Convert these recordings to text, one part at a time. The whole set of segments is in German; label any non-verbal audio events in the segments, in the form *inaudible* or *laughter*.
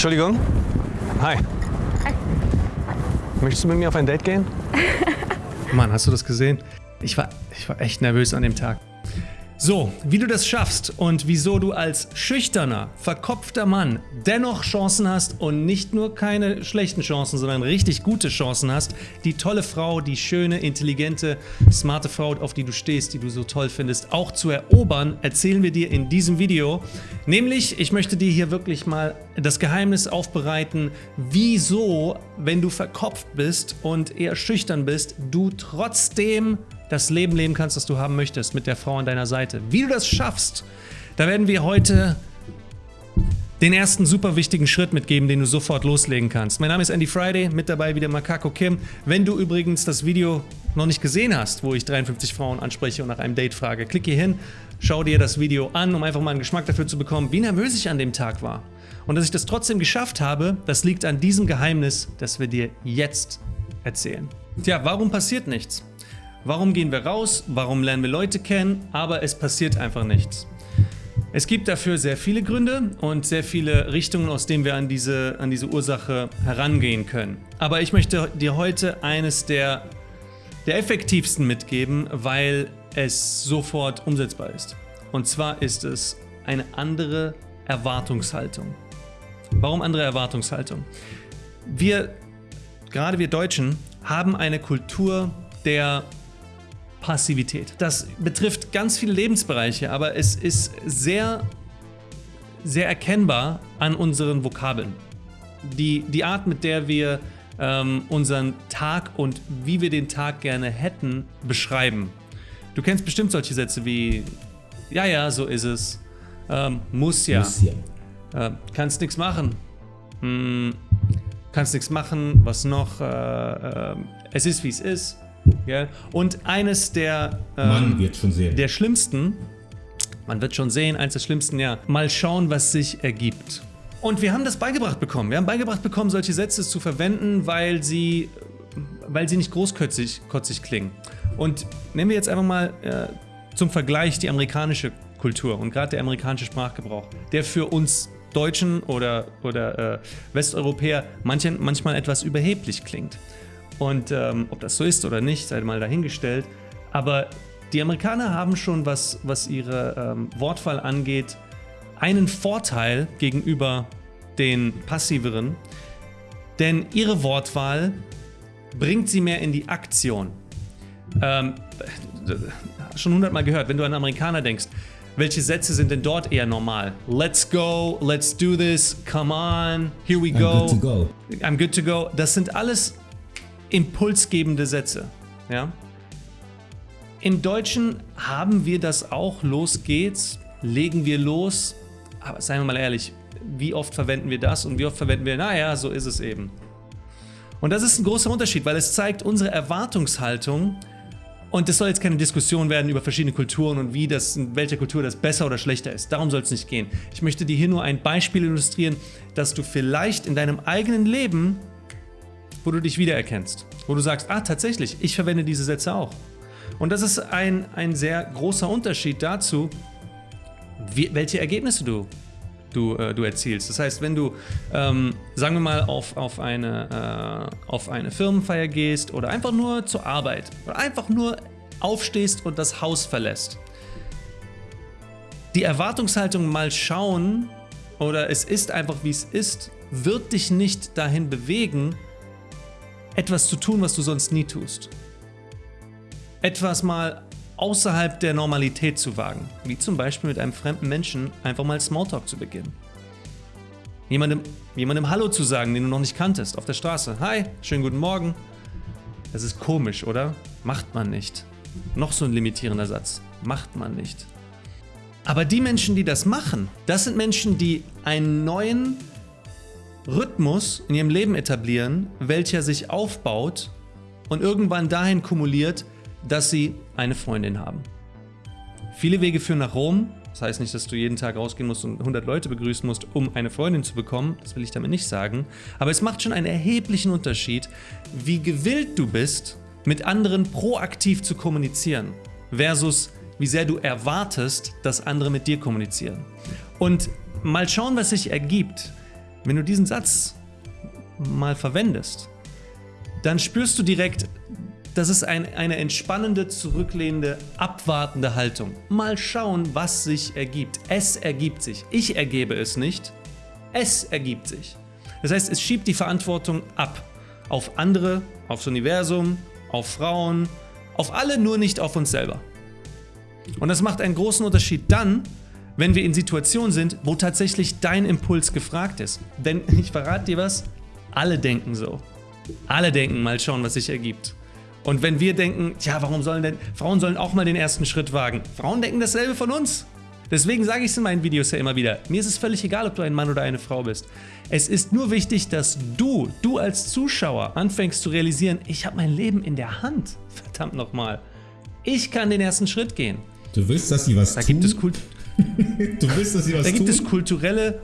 Entschuldigung. Hi. Hi. Möchtest du mit mir auf ein Date gehen? *laughs* Mann, hast du das gesehen? Ich war, ich war echt nervös an dem Tag. So, wie du das schaffst und wieso du als schüchterner, verkopfter Mann dennoch Chancen hast und nicht nur keine schlechten Chancen, sondern richtig gute Chancen hast, die tolle Frau, die schöne, intelligente, smarte Frau, auf die du stehst, die du so toll findest, auch zu erobern, erzählen wir dir in diesem Video. Nämlich, ich möchte dir hier wirklich mal das Geheimnis aufbereiten, wieso, wenn du verkopft bist und eher schüchtern bist, du trotzdem das Leben leben kannst, das du haben möchtest, mit der Frau an deiner Seite. Wie du das schaffst, da werden wir heute den ersten super wichtigen Schritt mitgeben, den du sofort loslegen kannst. Mein Name ist Andy Friday, mit dabei wieder Makako Kim. Wenn du übrigens das Video noch nicht gesehen hast, wo ich 53 Frauen anspreche und nach einem Date frage, klick hier hin, schau dir das Video an, um einfach mal einen Geschmack dafür zu bekommen, wie nervös ich an dem Tag war. Und dass ich das trotzdem geschafft habe, das liegt an diesem Geheimnis, das wir dir jetzt erzählen. Tja, warum passiert nichts? Warum gehen wir raus? Warum lernen wir Leute kennen? Aber es passiert einfach nichts. Es gibt dafür sehr viele Gründe und sehr viele Richtungen, aus denen wir an diese, an diese Ursache herangehen können. Aber ich möchte dir heute eines der, der effektivsten mitgeben, weil es sofort umsetzbar ist. Und zwar ist es eine andere Erwartungshaltung. Warum andere Erwartungshaltung? Wir, gerade wir Deutschen, haben eine Kultur der Passivität. Das betrifft ganz viele Lebensbereiche, aber es ist sehr, sehr erkennbar an unseren Vokabeln. Die, die Art, mit der wir ähm, unseren Tag und wie wir den Tag gerne hätten, beschreiben. Du kennst bestimmt solche Sätze wie, ja, ja, so ist es, ähm, muss ja, muss ja. Äh, kannst nichts machen, hm, kannst nichts machen, was noch, äh, äh, es ist wie es ist, Gell? Und eines der, ähm, man wird schon sehen. der schlimmsten, man wird schon sehen, eines der schlimmsten, ja, mal schauen, was sich ergibt. Und wir haben das beigebracht bekommen. Wir haben beigebracht bekommen, solche Sätze zu verwenden, weil sie, weil sie nicht großkotzig kotzig klingen. Und nehmen wir jetzt einfach mal äh, zum Vergleich die amerikanische Kultur und gerade der amerikanische Sprachgebrauch, der für uns Deutschen oder, oder äh, Westeuropäer manchen, manchmal etwas überheblich klingt. Und ähm, ob das so ist oder nicht, sei mal dahingestellt. Aber die Amerikaner haben schon, was, was ihre ähm, Wortwahl angeht, einen Vorteil gegenüber den passiveren, denn ihre Wortwahl bringt sie mehr in die Aktion. Ähm, schon hundertmal gehört, wenn du an Amerikaner denkst, welche Sätze sind denn dort eher normal? Let's go, let's do this, come on, here we go. I'm good to go. I'm good to go. Das sind alles impulsgebende Sätze. Ja? Im Deutschen haben wir das auch, los geht's, legen wir los, aber seien wir mal ehrlich, wie oft verwenden wir das und wie oft verwenden wir, naja, so ist es eben. Und das ist ein großer Unterschied, weil es zeigt unsere Erwartungshaltung und es soll jetzt keine Diskussion werden über verschiedene Kulturen und wie das, in welcher Kultur das besser oder schlechter ist. Darum soll es nicht gehen. Ich möchte dir hier nur ein Beispiel illustrieren, dass du vielleicht in deinem eigenen Leben wo du dich wiedererkennst. Wo du sagst, ah tatsächlich, ich verwende diese Sätze auch. Und das ist ein, ein sehr großer Unterschied dazu, wie, welche Ergebnisse du, du, äh, du erzielst. Das heißt, wenn du, ähm, sagen wir mal, auf, auf, eine, äh, auf eine Firmenfeier gehst oder einfach nur zur Arbeit oder einfach nur aufstehst und das Haus verlässt. Die Erwartungshaltung mal schauen oder es ist einfach wie es ist, wird dich nicht dahin bewegen, etwas zu tun, was du sonst nie tust. Etwas mal außerhalb der Normalität zu wagen, wie zum Beispiel mit einem fremden Menschen einfach mal Smalltalk zu beginnen. Jemandem, jemandem Hallo zu sagen, den du noch nicht kanntest, auf der Straße. Hi, schönen guten Morgen. Das ist komisch, oder? Macht man nicht. Noch so ein limitierender Satz. Macht man nicht. Aber die Menschen, die das machen, das sind Menschen, die einen neuen Rhythmus in ihrem Leben etablieren, welcher sich aufbaut und irgendwann dahin kumuliert, dass sie eine Freundin haben. Viele Wege führen nach Rom. Das heißt nicht, dass du jeden Tag rausgehen musst und 100 Leute begrüßen musst, um eine Freundin zu bekommen. Das will ich damit nicht sagen. Aber es macht schon einen erheblichen Unterschied, wie gewillt du bist, mit anderen proaktiv zu kommunizieren, versus wie sehr du erwartest, dass andere mit dir kommunizieren. Und mal schauen, was sich ergibt, wenn du diesen Satz mal verwendest, dann spürst du direkt, das ist ein, eine entspannende, zurücklehnende, abwartende Haltung. Mal schauen, was sich ergibt. Es ergibt sich. Ich ergebe es nicht. Es ergibt sich. Das heißt, es schiebt die Verantwortung ab. Auf andere, aufs Universum, auf Frauen, auf alle, nur nicht auf uns selber. Und das macht einen großen Unterschied dann, wenn wir in Situationen sind, wo tatsächlich dein Impuls gefragt ist. Denn *laughs* ich verrate dir was, alle denken so. Alle denken, mal schauen, was sich ergibt. Und wenn wir denken, tja, warum sollen denn, Frauen sollen auch mal den ersten Schritt wagen. Frauen denken dasselbe von uns. Deswegen sage ich es in meinen Videos ja immer wieder. Mir ist es völlig egal, ob du ein Mann oder eine Frau bist. Es ist nur wichtig, dass du, du als Zuschauer, anfängst zu realisieren, ich habe mein Leben in der Hand. *laughs* Verdammt nochmal. Ich kann den ersten Schritt gehen. Du willst, dass sie was da tun? Gibt es Kult *laughs* du willst, dass sie was da gibt tun? es kulturelle,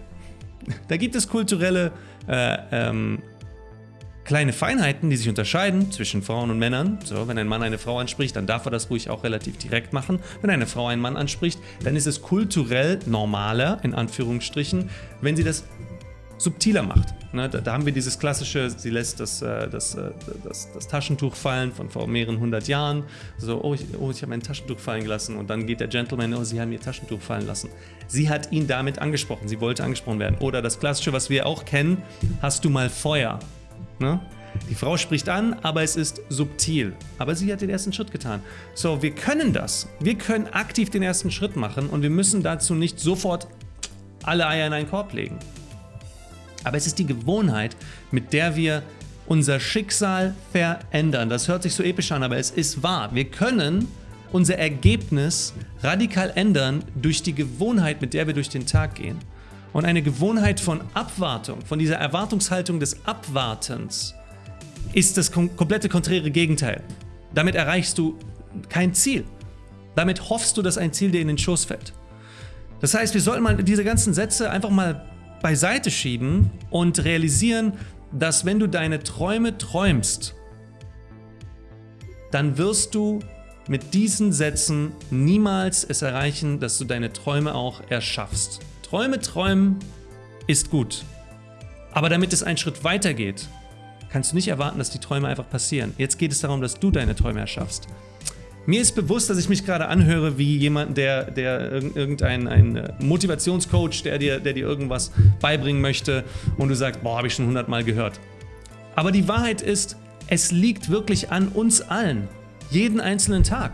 da gibt es kulturelle äh, ähm, kleine Feinheiten, die sich unterscheiden zwischen Frauen und Männern. So, wenn ein Mann eine Frau anspricht, dann darf er das ruhig auch relativ direkt machen. Wenn eine Frau einen Mann anspricht, dann ist es kulturell normaler, in Anführungsstrichen, wenn sie das subtiler macht. Ne, da, da, haben wir dieses klassische, sie lässt das, äh, das, äh, das, das, Taschentuch fallen von vor mehreren hundert Jahren. So, oh, ich, oh, ich habe mein Taschentuch fallen gelassen. Und dann geht der Gentleman, oh, sie haben ihr Taschentuch fallen lassen. Sie hat ihn damit angesprochen, sie wollte angesprochen werden. Oder das klassische, was wir auch kennen, hast du mal Feuer? Ne? Die Frau spricht an, aber es ist subtil. Aber sie hat den ersten Schritt getan. So, wir können das. Wir können aktiv den ersten Schritt machen und wir müssen dazu nicht sofort alle Eier in einen Korb legen. Aber es ist die Gewohnheit, mit der wir unser Schicksal verändern. Das hört sich so episch an, aber es ist wahr. Wir können unser Ergebnis radikal ändern durch die Gewohnheit, mit der wir durch den Tag gehen. Und eine Gewohnheit von Abwartung, von dieser Erwartungshaltung des Abwartens, ist das kom komplette konträre Gegenteil. Damit erreichst du kein Ziel. Damit hoffst du, dass ein Ziel dir in den Schoß fällt. Das heißt, wir sollten mal diese ganzen Sätze einfach mal beiseite schieben und realisieren, dass wenn du deine Träume träumst, dann wirst du mit diesen Sätzen niemals es erreichen, dass du deine Träume auch erschaffst. Träume träumen ist gut. Aber damit es einen Schritt weiter geht, kannst du nicht erwarten, dass die Träume einfach passieren. Jetzt geht es darum, dass du deine Träume erschaffst. Mir ist bewusst, dass ich mich gerade anhöre wie jemand, der, der irgendein ein Motivationscoach, der dir, der dir irgendwas beibringen möchte und du sagst, boah, habe ich schon hundertmal gehört. Aber die Wahrheit ist, es liegt wirklich an uns allen, jeden einzelnen Tag.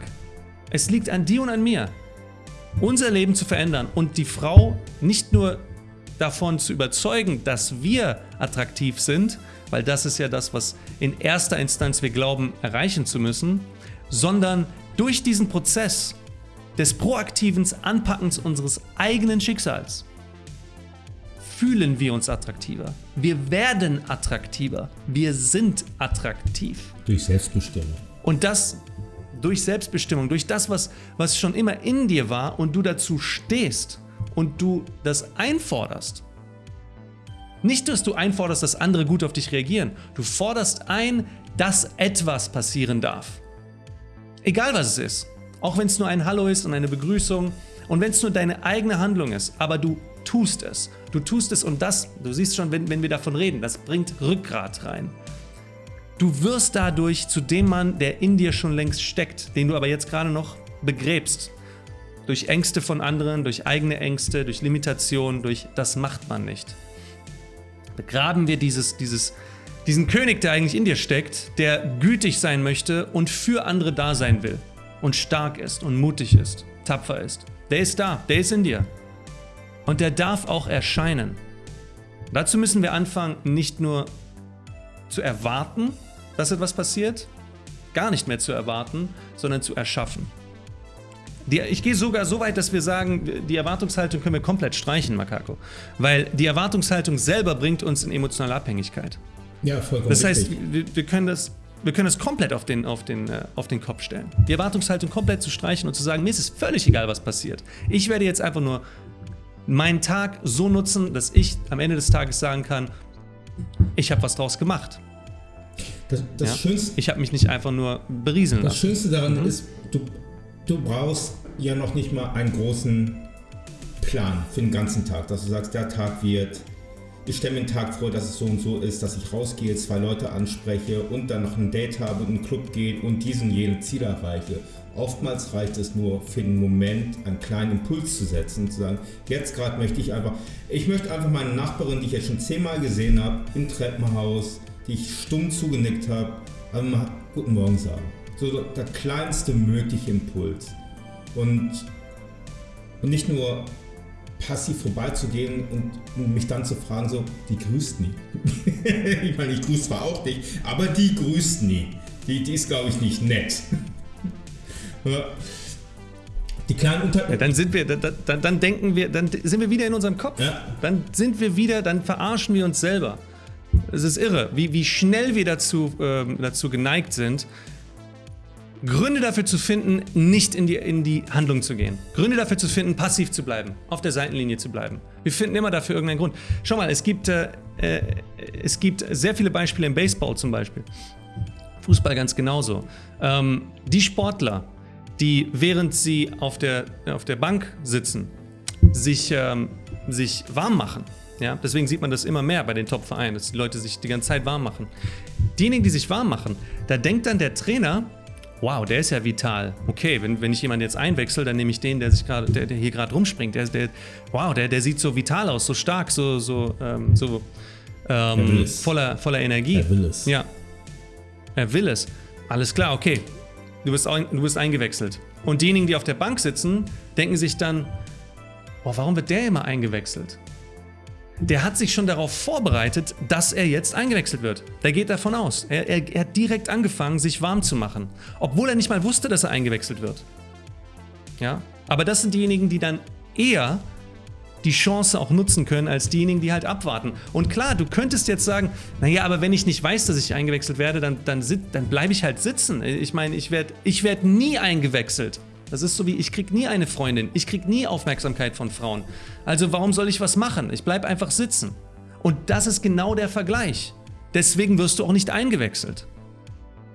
Es liegt an dir und an mir, unser Leben zu verändern und die Frau nicht nur davon zu überzeugen, dass wir attraktiv sind, weil das ist ja das, was in erster Instanz wir glauben erreichen zu müssen, sondern durch diesen Prozess des proaktiven Anpackens unseres eigenen Schicksals fühlen wir uns attraktiver. Wir werden attraktiver. Wir sind attraktiv. Durch Selbstbestimmung. Und das durch Selbstbestimmung, durch das, was, was schon immer in dir war und du dazu stehst und du das einforderst. Nicht, dass du einforderst, dass andere gut auf dich reagieren. Du forderst ein, dass etwas passieren darf. Egal was es ist. Auch wenn es nur ein Hallo ist und eine Begrüßung und wenn es nur deine eigene Handlung ist, aber du tust es. Du tust es und das, du siehst schon, wenn, wenn wir davon reden, das bringt Rückgrat rein. Du wirst dadurch zu dem Mann, der in dir schon längst steckt, den du aber jetzt gerade noch begräbst. Durch Ängste von anderen, durch eigene Ängste, durch Limitationen, durch das macht man nicht. Begraben wir dieses, dieses, diesen König, der eigentlich in dir steckt, der gütig sein möchte und für andere da sein will und stark ist und mutig ist, tapfer ist. Der ist da, der ist in dir. Und der darf auch erscheinen. Dazu müssen wir anfangen, nicht nur zu erwarten, dass etwas passiert, gar nicht mehr zu erwarten, sondern zu erschaffen. Die, ich gehe sogar so weit, dass wir sagen, die Erwartungshaltung können wir komplett streichen, Makako. Weil die Erwartungshaltung selber bringt uns in emotionale Abhängigkeit. Ja, vollkommen Das heißt, wir, wir, können das, wir können das komplett auf den, auf, den, äh, auf den Kopf stellen. Die Erwartungshaltung komplett zu streichen und zu sagen, mir ist es völlig egal, was passiert. Ich werde jetzt einfach nur meinen Tag so nutzen, dass ich am Ende des Tages sagen kann, ich habe was draus gemacht. Das, das ja? Schönste, ich habe mich nicht einfach nur berieseln das lassen. Das Schönste daran mhm. ist, du, du brauchst ja noch nicht mal einen großen Plan für den ganzen Tag, dass du sagst, der Tag wird ich stelle mir einen Tag vor, dass es so und so ist, dass ich rausgehe, zwei Leute anspreche und dann noch ein Date habe, in einen Club gehe und diesen jenen Ziel erreiche. Oftmals reicht es nur für den Moment, einen kleinen Impuls zu setzen, zu sagen, jetzt gerade möchte ich einfach, ich möchte einfach meine Nachbarin, die ich jetzt schon zehnmal gesehen habe, im Treppenhaus, die ich stumm zugenickt habe, einmal Guten Morgen sagen. So der kleinste mögliche Impuls. Und, und nicht nur passiv vorbeizugehen und mich dann zu fragen, so, die grüßt nie. *laughs* ich meine, ich grüße zwar auch nicht, aber die grüßt nie. Die, die ist, glaube ich, nicht nett. *laughs* die kleinen Unter... Ja, dann sind wir, dann, dann denken wir, dann sind wir wieder in unserem Kopf. Ja. Dann sind wir wieder, dann verarschen wir uns selber. Es ist irre, wie, wie schnell wir dazu, äh, dazu geneigt sind, Gründe dafür zu finden, nicht in die, in die Handlung zu gehen. Gründe dafür zu finden, passiv zu bleiben, auf der Seitenlinie zu bleiben. Wir finden immer dafür irgendeinen Grund. Schau mal, es gibt, äh, äh, es gibt sehr viele Beispiele im Baseball zum Beispiel. Fußball ganz genauso. Ähm, die Sportler, die während sie auf der, auf der Bank sitzen, sich, ähm, sich warm machen. Ja, deswegen sieht man das immer mehr bei den Top-Vereinen, dass die Leute sich die ganze Zeit warm machen. Diejenigen, die sich warm machen, da denkt dann der Trainer, wow, der ist ja vital. Okay, wenn, wenn ich jemanden jetzt einwechsel, dann nehme ich den, der sich gerade, der, der, hier gerade rumspringt. Der, der, wow, der, der sieht so vital aus, so stark, so, so, ähm, so ähm, voller, voller Energie. Er will es. Ja. Er will es. Alles klar, okay. Du bist, du bist eingewechselt. Und diejenigen, die auf der Bank sitzen, denken sich dann, oh, warum wird der immer eingewechselt? der hat sich schon darauf vorbereitet, dass er jetzt eingewechselt wird. Der geht davon aus. Er, er, er, hat direkt angefangen, sich warm zu machen. Obwohl er nicht mal wusste, dass er eingewechselt wird. Ja? Aber das sind diejenigen, die dann eher die Chance auch nutzen können, als diejenigen, die halt abwarten. Und klar, du könntest jetzt sagen, naja, aber wenn ich nicht weiß, dass ich eingewechselt werde, dann, dann, dann bleibe ich halt sitzen. Ich meine, ich werde ich werd nie eingewechselt. Das ist so wie, ich krieg nie eine Freundin, ich krieg nie Aufmerksamkeit von Frauen. Also warum soll ich was machen? Ich bleib einfach sitzen. Und das ist genau der Vergleich. Deswegen wirst du auch nicht eingewechselt.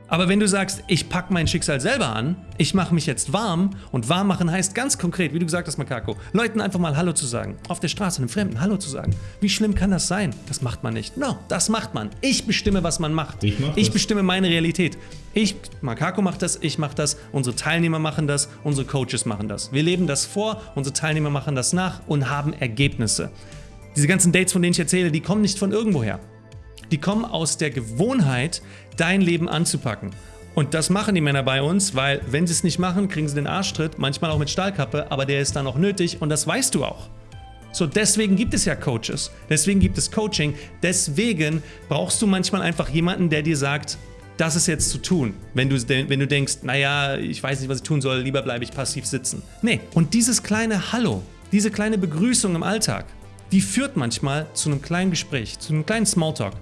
Aber wenn du sagst, ich packe mein Schicksal selber an, ich mache mich jetzt warm und warm machen heißt ganz konkret, wie du gesagt hast, Makako, Leuten einfach mal Hallo zu sagen, auf der Straße einem Fremden Hallo zu sagen. Wie schlimm kann das sein? Das macht man nicht. No, das macht man. Ich bestimme, was man macht. Ich, mach ich bestimme meine Realität. Ich, Makako macht das, ich mache das, unsere Teilnehmer machen das, unsere Coaches machen das. Wir leben das vor, unsere Teilnehmer machen das nach und haben Ergebnisse. Diese ganzen Dates, von denen ich erzähle, die kommen nicht von irgendwoher. Die kommen aus der Gewohnheit, dein Leben anzupacken. Und das machen die Männer bei uns, weil wenn sie es nicht machen, kriegen sie den Arschtritt, manchmal auch mit Stahlkappe, aber der ist dann auch nötig und das weißt du auch. So, deswegen gibt es ja Coaches, deswegen gibt es Coaching, deswegen brauchst du manchmal einfach jemanden, der dir sagt, das ist jetzt zu tun. Wenn du, wenn du denkst, naja, ich weiß nicht, was ich tun soll, lieber bleibe ich passiv sitzen. Nee, und dieses kleine Hallo, diese kleine Begrüßung im Alltag, die führt manchmal zu einem kleinen Gespräch, zu einem kleinen Smalltalk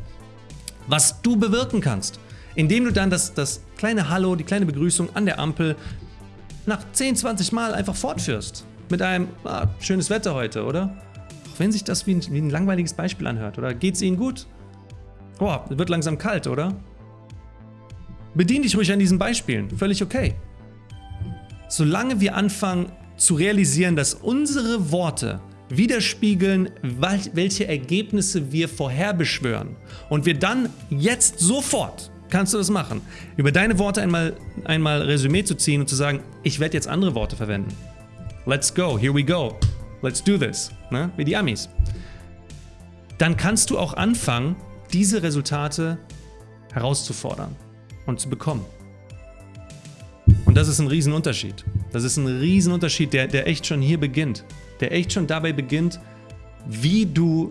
was du bewirken kannst, indem du dann das, das kleine Hallo, die kleine Begrüßung an der Ampel nach 10, 20 Mal einfach fortführst. Mit einem, ah, schönes Wetter heute, oder? Auch wenn sich das wie ein, wie ein langweiliges Beispiel anhört. Oder geht's Ihnen gut? Boah, wird langsam kalt, oder? Bedien dich ruhig an diesen Beispielen. Völlig okay. Solange wir anfangen zu realisieren, dass unsere Worte widerspiegeln, welche Ergebnisse wir vorherbeschwören. Und wir dann jetzt sofort, kannst du das machen, über deine Worte einmal, einmal Resümee zu ziehen und zu sagen, ich werde jetzt andere Worte verwenden. Let's go, here we go, let's do this, ne? wie die Amis. Dann kannst du auch anfangen, diese Resultate herauszufordern und zu bekommen. Und das ist ein Riesenunterschied. Das ist ein Riesenunterschied, der, der echt schon hier beginnt der echt schon dabei beginnt, wie du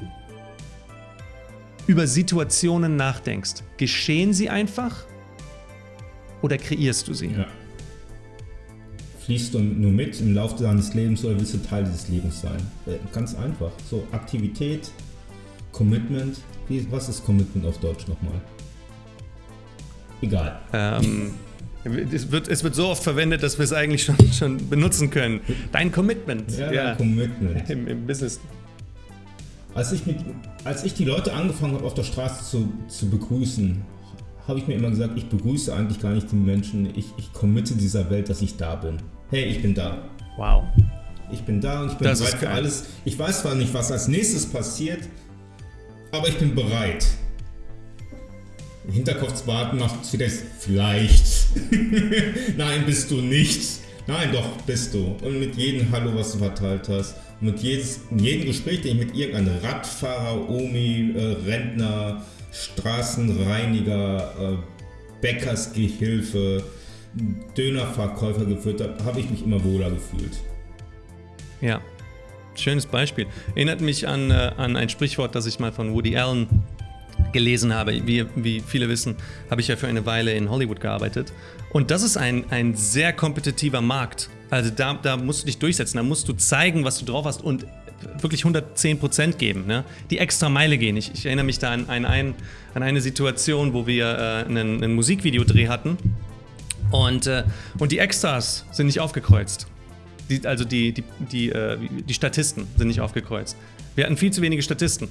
über Situationen nachdenkst. Geschehen sie einfach oder kreierst du sie? Ja. Fließt du nur mit im Laufe deines Lebens oder willst du Teil dieses Lebens sein? Äh, ganz einfach. So Aktivität, Commitment. Was ist Commitment auf Deutsch nochmal? Egal. Ähm, Es wird, es wird so oft verwendet, dass wir es eigentlich schon, *laughs* schon benutzen können. Dein Commitment. Ja, ja. dein Commitment. Im, Im, Business. Als ich, mit, als ich die Leute angefangen habe, auf der Straße zu, zu begrüßen, habe ich mir immer gesagt, ich begrüße eigentlich gar nicht die Menschen. Ich, ich committe dieser Welt, dass ich da bin. Hey, ich bin da. Wow. Ich bin da und ich bin bereit für alles. Ich weiß zwar nicht, was als nächstes passiert, aber ich bin bereit. Im Hinterkopfswarten macht sie das vielleicht. *laughs* Nein, bist du nicht. Nein, doch, bist du. Und mit jedem Hallo, was du verteilt hast, mit jedes, jedem Gespräch, den ich mit irgendeinem Radfahrer, Omi, äh, Rentner, Straßenreiniger, äh, Bäckersgehilfe, Dönerverkäufer geführt habe, habe ich mich immer wohler gefühlt. Ja, schönes Beispiel. Erinnert mich an, äh, an ein Sprichwort, das ich mal von Woody Allen gelesen habe. Wie, wie viele wissen, habe ich ja für eine Weile in Hollywood gearbeitet. Und das ist ein, ein sehr kompetitiver Markt. Also da, da musst du dich durchsetzen, da musst du zeigen, was du drauf hast und wirklich 110% geben, ne? die extra Meile gehen. Ich, ich erinnere mich da an, ein, an eine Situation, wo wir äh, einen, einen Musikvideodreh hatten und, äh, und die Extras sind nicht aufgekreuzt. Die, also die, die, die, äh, die Statisten sind nicht aufgekreuzt. Wir hatten viel zu wenige Statisten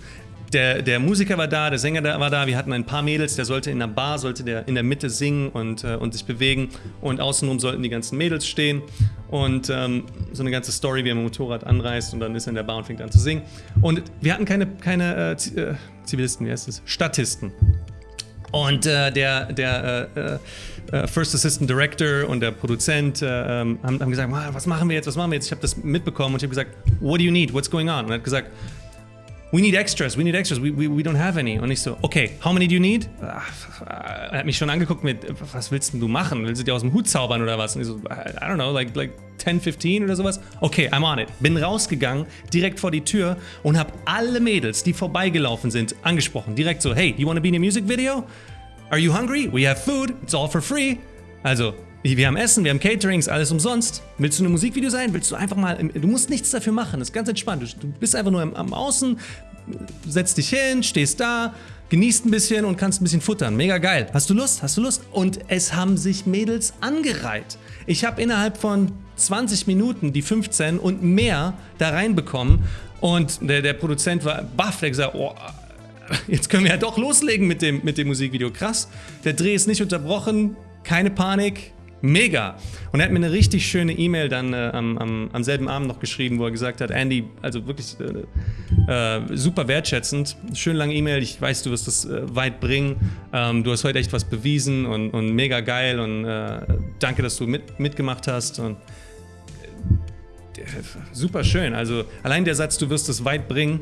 der, der Musiker war da, der Sänger war da, wir hatten ein paar Mädels, der sollte in der Bar, sollte der in der Mitte singen und, äh, und sich bewegen und außenrum sollten die ganzen Mädels stehen und ähm, so eine ganze Story, wie er mit dem Motorrad anreist und dann ist er in der Bar und fängt an zu singen. Und wir hatten keine, keine äh, äh Zivilisten, wie heißt es? Statisten. Und äh, der, der äh, äh, First Assistant Director und der Produzent äh, ähm, haben, haben, gesagt, was machen wir jetzt, was machen wir jetzt? Ich habe das mitbekommen und ich habe gesagt, what do you need, what's going on? Und er hat gesagt, we need extras, we need extras, we, we, we don't have any. Und ich so, okay, how many do you need? Er hat mich schon angeguckt mit, was willst denn du machen? Willst du dir aus dem Hut zaubern oder was? Und ich so, I don't know, like, like 10, 15 oder sowas. Okay, I'm on it. Bin rausgegangen, direkt vor die Tür und habe alle Mädels, die vorbeigelaufen sind, angesprochen. Direkt so, hey, you wanna be in a music video? Are you hungry? We have food, it's all for free. Also, wir haben Essen, wir haben Caterings, alles umsonst. Willst du ein Musikvideo sein? Willst du einfach mal. Du musst nichts dafür machen, das ist ganz entspannt. Du bist einfach nur am, am Außen, setzt dich hin, stehst da, genießt ein bisschen und kannst ein bisschen futtern. Mega geil. Hast du Lust? Hast du Lust? Und es haben sich Mädels angereiht. Ich habe innerhalb von 20 Minuten die 15 und mehr da reinbekommen. Und der, der Produzent war baff, der gesagt, oh, jetzt können wir ja doch loslegen mit dem, mit dem Musikvideo. Krass. Der Dreh ist nicht unterbrochen, keine Panik, Mega. Und er hat mir eine richtig schöne E-Mail dann äh, am, am, am, selben Abend noch geschrieben, wo er gesagt hat, Andy, also wirklich äh, äh, super wertschätzend, schön lange E-Mail, ich weiß, du wirst das äh, weit bringen, ähm, du hast heute echt was bewiesen und, und mega geil und äh, danke, dass du mit, mitgemacht hast und äh, super schön. Also allein der Satz, du wirst es weit bringen,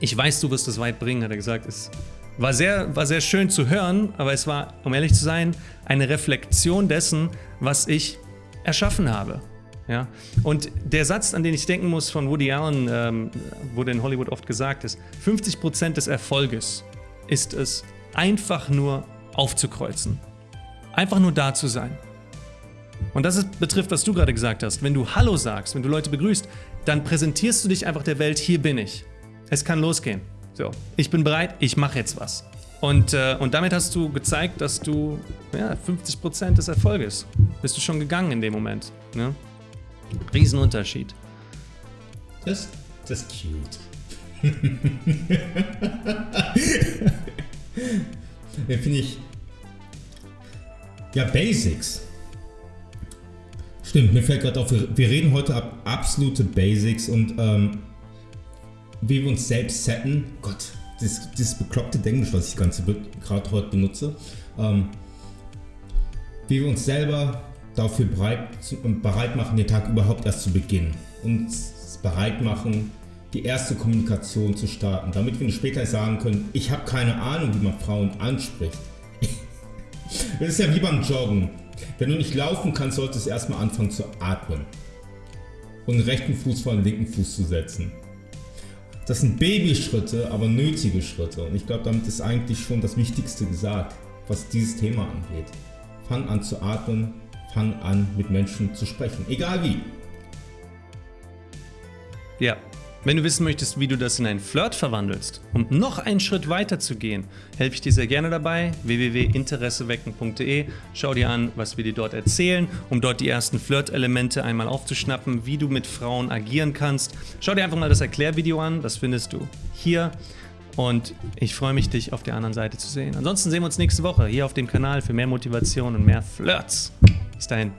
ich weiß, du wirst es weit bringen, hat er gesagt, ist war sehr, war sehr schön zu hören, aber es war, um ehrlich zu sein, eine Reflexion dessen, was ich erschaffen habe. Ja? Und der Satz, an den ich denken muss von Woody Allen, ähm, wurde in Hollywood oft gesagt, ist, 50% des Erfolges ist es, einfach nur aufzukreuzen. Einfach nur da zu sein. Und das ist, betrifft, was du gerade gesagt hast. Wenn du Hallo sagst, wenn du Leute begrüßt, dann präsentierst du dich einfach der Welt, hier bin ich. Es kann losgehen. So, ich bin bereit, ich mache jetzt was. Und, äh, und damit hast du gezeigt, dass du ja, 50% des Erfolges bist du schon gegangen in dem Moment. Ne? Riesenunterschied. Das, das ist cute. *laughs* ja, finde ich. Ja, Basics. Stimmt, mir fällt gerade auf, wir, wir, reden heute ab absolute Basics und ähm, wie wir uns selbst setten. Gott, dieses, dieses bekloppte Englisch, was ich gerade heute benutze. Ähm, wie wir uns selber dafür bereit, bereit machen, den Tag überhaupt erst zu beginnen. Uns bereit machen, die erste Kommunikation zu starten, damit wir später sagen können, ich habe keine Ahnung, wie man Frauen anspricht. *laughs* das ist ja wie beim Joggen. Wenn du nicht laufen kannst, solltest du erstmal anfangen zu atmen und den rechten Fuß vor den linken Fuß zu setzen. Das sind Babyschritte, aber nötige Schritte. Und ich glaube, damit ist eigentlich schon das Wichtigste gesagt, was dieses Thema angeht. Fang an zu atmen, fang an mit Menschen zu sprechen, egal wie. Ja, wenn du wissen möchtest, wie du das in einen Flirt verwandelst, um noch einen Schritt weiter zu gehen, helfe ich dir sehr gerne dabei. www.interessewecken.de. Schau dir an, was wir dir dort erzählen, um dort die ersten Flirt-Elemente einmal aufzuschnappen, wie du mit Frauen agieren kannst. Schau dir einfach mal das Erklärvideo an, das findest du hier. Und ich freue mich, dich auf der anderen Seite zu sehen. Ansonsten sehen wir uns nächste Woche hier auf dem Kanal für mehr Motivation und mehr Flirts. Bis dahin.